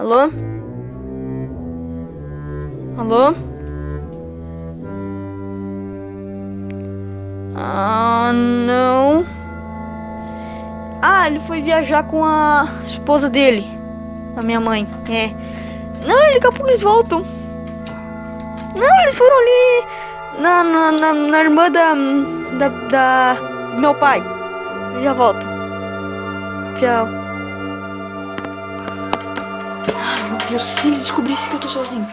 Alô? Alô? Ah, não. Ah, ele foi viajar com a esposa dele. A minha mãe. É. Não, daqui a pouco eles voltam. Não, eles foram ali na, na, na, na irmã da, da, da meu pai. Já volto. Tchau. Meu Deus, se eles descobrissem que eu tô sozinho.